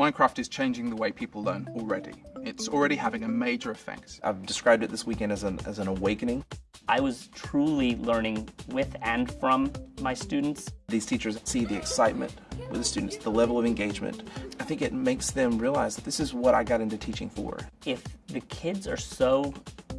Minecraft is changing the way people learn already. It's already having a major effect. I've described it this weekend as an, as an awakening. I was truly learning with and from my students. These teachers see the excitement with the students, the level of engagement. I think it makes them realize that this is what I got into teaching for. If the kids are so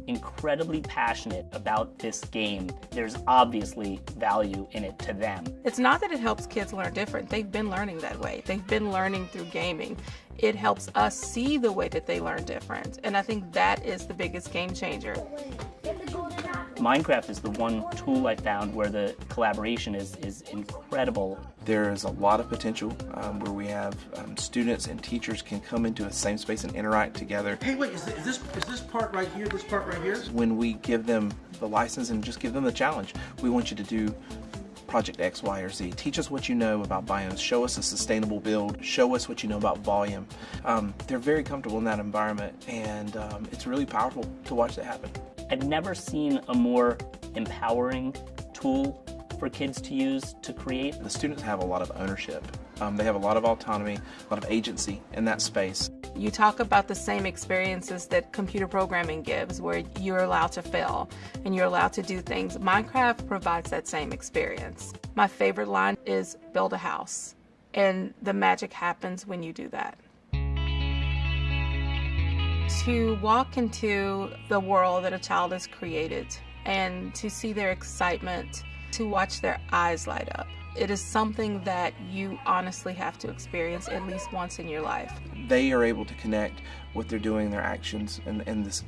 incredibly passionate about this game, there's obviously value in it to them. It's not that it helps kids learn different. They've been learning that way. They've been learning through gaming. It helps us see the way that they learn different. And I think that is the biggest game changer. Minecraft is the one tool I found where the collaboration is, is incredible. There is a lot of potential um, where we have um, students and teachers can come into a same space and interact together. Hey, wait, is this, is this is this part right here, this part right here? When we give them the license and just give them the challenge, we want you to do project X, Y, or Z. Teach us what you know about biomes. Show us a sustainable build. Show us what you know about volume. Um, they're very comfortable in that environment, and um, it's really powerful to watch that happen. I've never seen a more empowering tool for kids to use to create. The students have a lot of ownership. Um, they have a lot of autonomy, a lot of agency in that space. You talk about the same experiences that computer programming gives, where you're allowed to fail and you're allowed to do things. Minecraft provides that same experience. My favorite line is build a house, and the magic happens when you do that to walk into the world that a child has created and to see their excitement, to watch their eyes light up. It is something that you honestly have to experience at least once in your life. They are able to connect what they're doing, their actions, in this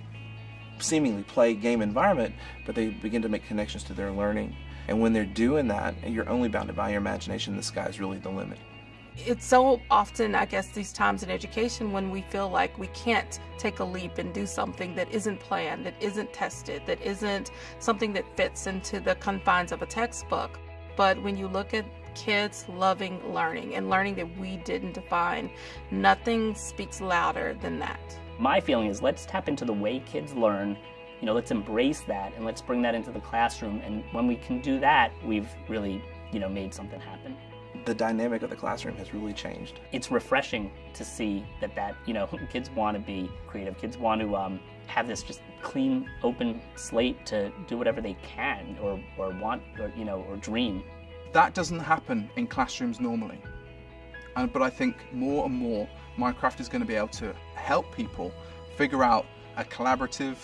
seemingly play game environment, but they begin to make connections to their learning. And when they're doing that, you're only bounded by your imagination, the sky's really the limit it's so often, I guess, these times in education when we feel like we can't take a leap and do something that isn't planned, that isn't tested, that isn't something that fits into the confines of a textbook. But when you look at kids loving learning and learning that we didn't define, nothing speaks louder than that. My feeling is let's tap into the way kids learn. You know, let's embrace that and let's bring that into the classroom. And when we can do that, we've really, you know, made something happen the dynamic of the classroom has really changed. It's refreshing to see that that you know kids want to be creative. Kids want to um, have this just clean, open slate to do whatever they can or or want or you know or dream. That doesn't happen in classrooms normally, and but I think more and more Minecraft is going to be able to help people figure out a collaborative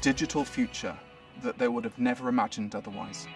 digital future that they would have never imagined otherwise.